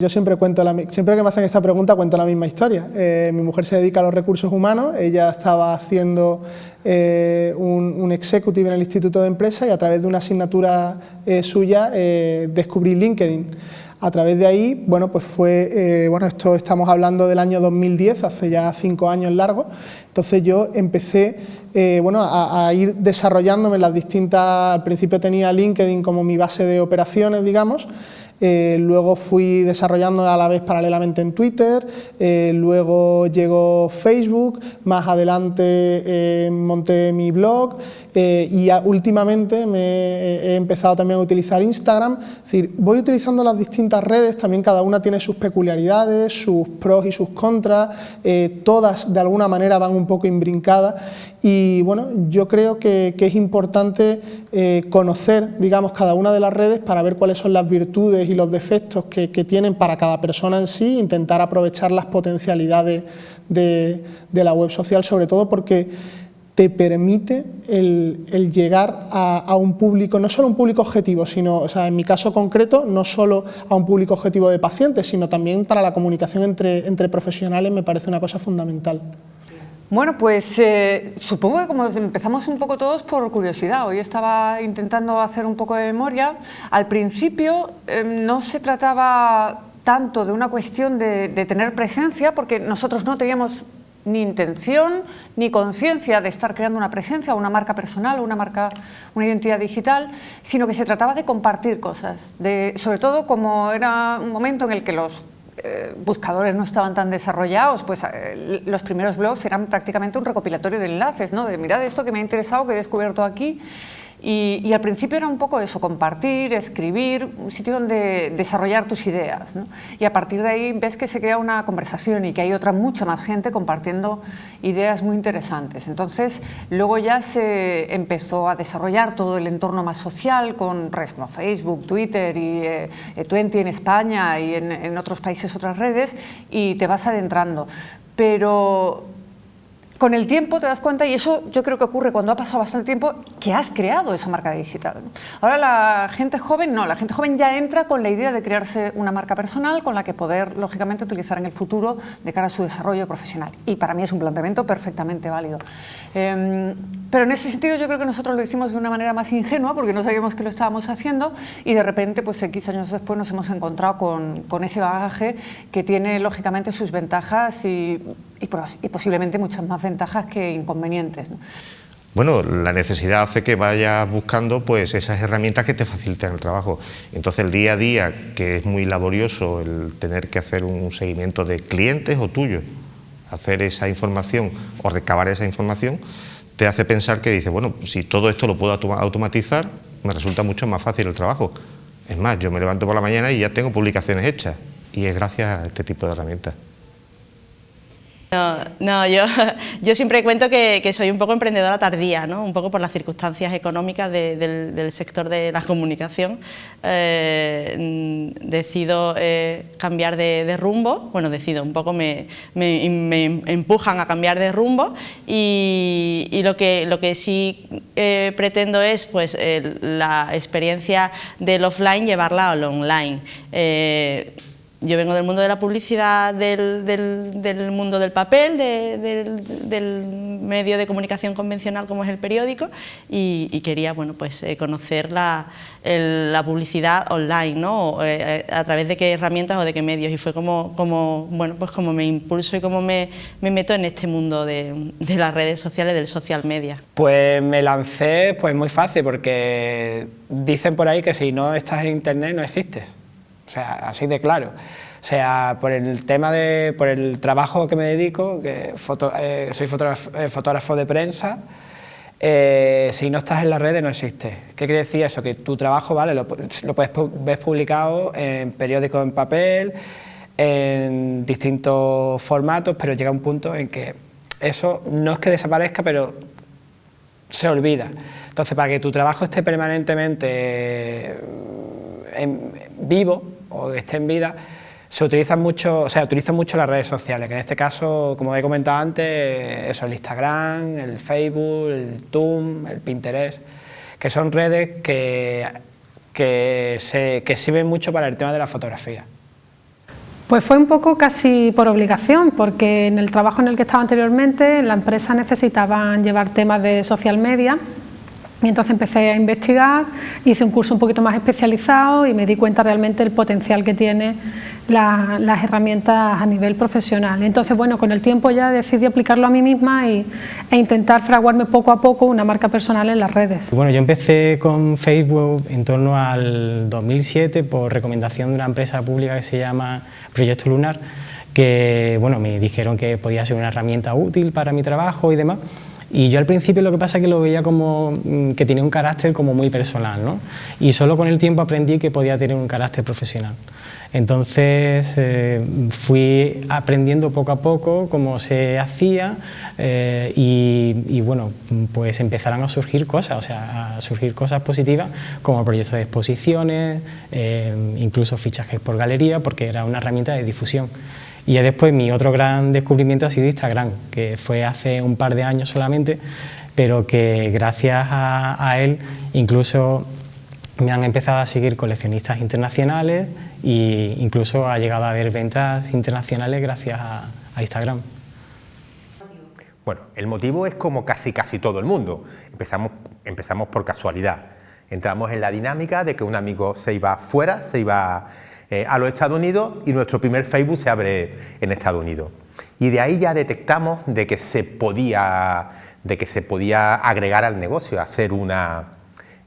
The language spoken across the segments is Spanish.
Yo siempre cuento, la, siempre que me hacen esta pregunta cuento la misma historia. Eh, mi mujer se dedica a los recursos humanos, ella estaba haciendo eh, un, executive en el Instituto de Empresa y a través de una asignatura eh, suya descubrí LinkedIn. A través de ahí, bueno, pues fue, bueno, esto estamos hablando del año 2010, hace ya cinco años largos, entonces yo empecé, bueno, a, a, ir desarrollándome las distintas, al principio tenía LinkedIn como mi base de operaciones, digamos, eh, luego fui desarrollando a la vez paralelamente en Twitter, eh, luego llegó Facebook, más adelante eh, monté mi blog y últimamente me he empezado también a utilizar Instagram, es decir, voy utilizando las distintas redes, también cada una tiene sus peculiaridades, sus pros y sus contras, todas de alguna manera van un poco imbrincadas y bueno, yo creo que, que es importante conocer, digamos, cada una de las redes para ver cuáles son las virtudes y los defectos que, tienen para cada persona en sí, intentar aprovechar las potencialidades de, la web social, sobre todo porque te permite el, llegar a, un público, no solo un público objetivo, sino, o sea, en mi caso concreto, no solo a un público objetivo de pacientes, sino también para la comunicación entre, entre profesionales me parece una cosa fundamental. Bueno, pues eh, supongo que como empezamos un poco todos por curiosidad, hoy estaba intentando hacer un poco de memoria, al principio em, no se trataba tanto de una cuestión de, tener presencia, porque nosotros no teníamos ni intención ni conciencia de estar creando una presencia, una marca personal, una marca, una identidad digital, sino que se trataba de compartir cosas, de, sobre todo como era un momento en el que los eh, buscadores no estaban tan desarrollados, pues eh, los primeros blogs eran prácticamente un recopilatorio de enlaces, ¿no? de mirad esto que me ha interesado, que he descubierto aquí, y, al principio era un poco eso, compartir, escribir, un sitio donde desarrollar tus ideas. Y a partir de ahí ves que se crea una conversación y que hay otra mucha más gente compartiendo ideas muy interesantes. Entonces luego ya se empezó a desarrollar todo el entorno más social con redes como Facebook, Twitter y eh, Twenty en España y en, en otros países otras redes y te vas adentrando. Pero con el tiempo te das cuenta, y eso yo creo que ocurre cuando ha pasado bastante tiempo, que has creado esa marca digital. Ahora la gente joven no, la gente joven ya entra con la idea de crearse una marca personal con la que poder, lógicamente, utilizar en el futuro de cara a su desarrollo profesional. Y para mí es un planteamiento perfectamente válido. Em, pero en ese sentido yo creo que nosotros lo hicimos de una manera más ingenua porque no sabíamos que lo estábamos haciendo y de repente, pues X años después nos hemos encontrado con, con ese bagaje que tiene, lógicamente, sus ventajas y y, posiblemente muchas más ventajas que inconvenientes. Bueno, la necesidad hace que vayas buscando pues, esas herramientas que te faciliten el trabajo. Entonces el día a día, que es muy laborioso el tener que hacer un seguimiento de clientes o tuyos, hacer esa información o recabar esa información, te hace pensar que dice, bueno, si todo esto lo puedo automatizar, me resulta mucho más fácil el trabajo. Es más, yo me levanto por la mañana y ya tengo publicaciones hechas y es gracias a este tipo de herramientas. No, yo, yo siempre cuento que, que, soy un poco emprendedora tardía, ¿no? un poco por las circunstancias económicas del, sector de la comunicación. Eh, decido eh, cambiar de, rumbo, bueno, decido, un poco me, me, empujan a cambiar de rumbo y, y, lo, que, lo que sí eh, pretendo es pues, la experiencia del offline llevarla al online yo vengo del mundo de la publicidad, del, del, mundo del papel, del, medio de comunicación convencional como es el periódico y, quería bueno, pues, eh, conocer la, la, publicidad online, ¿no? Eh, a través de qué herramientas o de qué medios y fue como, como, bueno, pues como me impulso y como me, me meto en este mundo de, las redes sociales, del social media. Pues me lancé pues muy fácil porque dicen por ahí que si no estás en internet no existes o sea, así de claro. O sea, por el tema de, por el trabajo que me dedico, que eh, soy eh, fotógrafo, de prensa, eh, si no estás en las redes no existe. ¿Qué quiere decir eso? Que tu trabajo, vale, lo, puedes ver publicado en periódicos en papel, en distintos formatos, pero llega un punto en que eso no es que desaparezca, pero se olvida. Entonces, para que tu trabajo esté permanentemente en vivo, o esté en vida, se utilizan mucho, o sea, utilizan mucho las redes sociales, que en este caso, como he comentado antes, eso, el Instagram, el Facebook, el Tum, el Pinterest, que son redes que, que, se, que sirven mucho para el tema de la fotografía. Pues fue un poco casi por obligación, porque en el trabajo en el que estaba anteriormente, en la empresa necesitaban llevar temas de social media y entonces empecé a investigar, hice un curso un poquito más especializado y me di cuenta realmente del potencial que tiene las herramientas a nivel profesional. Entonces, bueno, con el tiempo ya decidí aplicarlo a mí misma y, e intentar fraguarme poco a poco una marca personal en las redes. Bueno, yo empecé con Facebook en torno al 2007 por recomendación de una empresa pública que se llama Proyecto Lunar, que bueno, me dijeron que podía ser una herramienta útil para mi trabajo y demás. Y yo al principio lo que pasa es que lo veía como mm, que tenía un carácter como muy personal, ¿no? Y solo con el tiempo aprendí que podía tener un carácter profesional. Entonces eh, fui aprendiendo poco a poco cómo se hacía eh, y, bueno, pues empezaron a surgir cosas, o sea, a surgir cosas positivas como proyectos de exposiciones, eh, incluso fichajes por galería, porque era una herramienta de difusión. Y ya después mi otro gran descubrimiento ha sido Instagram, que fue hace un par de años solamente, pero que gracias a, él incluso me han empezado a seguir coleccionistas internacionales e incluso ha llegado a haber ventas internacionales gracias a, Instagram. Bueno, el motivo es como casi casi todo el mundo. Empezamos, empezamos por casualidad. Entramos en la dinámica de que un amigo se iba fuera, se iba eh, a los Estados Unidos y nuestro primer Facebook se abre en Estados Unidos. Y de ahí ya detectamos de que se podía, de que se podía agregar al negocio, hacer una,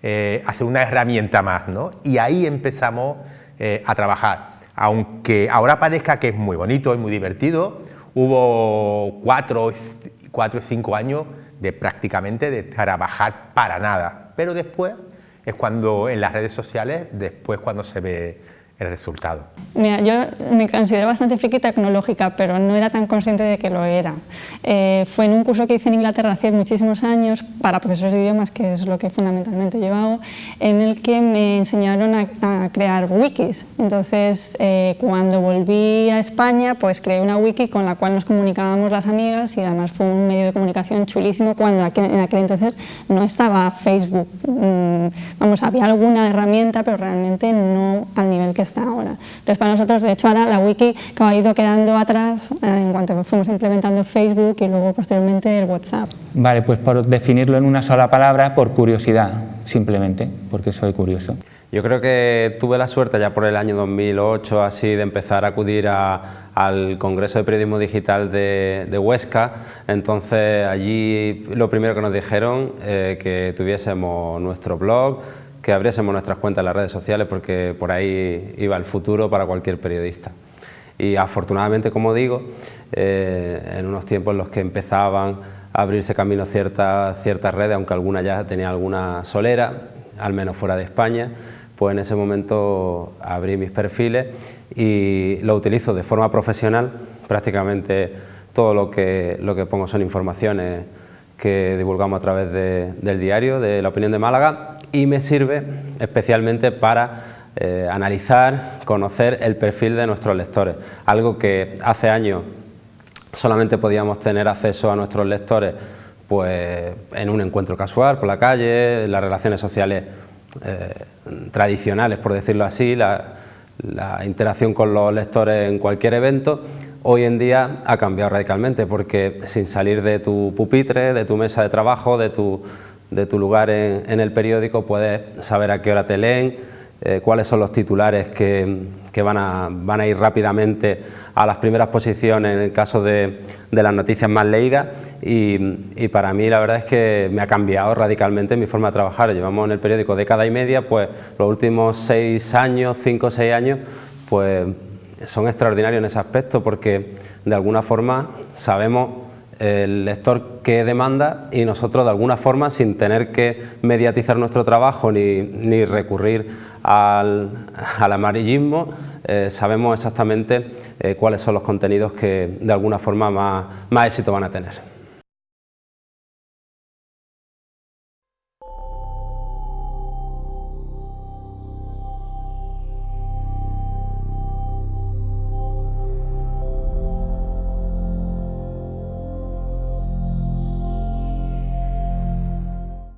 eh, hacer una herramienta más. ¿no? Y ahí empezamos eh, a trabajar. Aunque ahora parezca que es muy bonito y muy divertido, hubo cuatro, cuatro o cinco años de prácticamente de trabajar para nada. Pero después es cuando en las redes sociales, después cuando se ve el resultado? Mira, yo me considero bastante friki tecnológica, pero no era tan consciente de que lo era. Eh, fue en un curso que hice en Inglaterra hace muchísimos años para profesores de idiomas, que es lo que fundamentalmente he llevado, en el que me enseñaron a, crear wikis. Entonces, eh, cuando volví a España, pues creé una wiki con la cual nos comunicábamos las amigas y además fue un medio de comunicación chulísimo cuando en aquel entonces no estaba Facebook. Mm, vamos, había alguna herramienta, pero realmente no al nivel que ahora. Entonces para nosotros, de hecho ahora la wiki que ha ido quedando atrás eh, en cuanto fuimos implementando Facebook y luego posteriormente el WhatsApp. Vale, pues por definirlo en una sola palabra, por curiosidad, simplemente, porque soy curioso. Yo creo que tuve la suerte ya por el año 2008 así de empezar a acudir al Congreso de Periodismo Digital de, Huesca, entonces allí lo primero que nos dijeron eh, que tuviésemos nuestro blog, que abriésemos nuestras cuentas en las redes sociales porque por ahí iba el futuro para cualquier periodista. Y afortunadamente, como digo, eh, en unos tiempos en los que empezaban a abrirse camino ciertas, ciertas redes, aunque alguna ya tenía alguna solera, al menos fuera de España, pues en ese momento abrí mis perfiles y lo utilizo de forma profesional, prácticamente todo lo que, lo que pongo son informaciones que divulgamos a través del diario de La Opinión de Málaga y me sirve especialmente para eh, analizar, conocer el perfil de nuestros lectores, algo que hace años solamente podíamos tener acceso a nuestros lectores pues, en un encuentro casual por la calle, las relaciones sociales eh, tradicionales, por decirlo así, la, la interacción con los lectores en cualquier evento, hoy en día ha cambiado radicalmente porque sin salir de tu pupitre, de tu mesa de trabajo, de tu de tu lugar en, el periódico puedes saber a qué hora te leen, eh, cuáles son los titulares que, van, a, van, a, ir rápidamente a las primeras posiciones en el caso de, las noticias más leídas y, para mí la verdad es que me ha cambiado radicalmente mi forma de trabajar. Llevamos en el periódico década y media, pues los últimos seis años, cinco o seis años, pues son extraordinarios en ese aspecto porque de alguna forma sabemos el lector que demanda y nosotros de alguna forma sin tener que mediatizar nuestro trabajo ni, recurrir al, amarillismo eh, sabemos exactamente eh, cuáles son los contenidos que de alguna forma más éxito van a tener.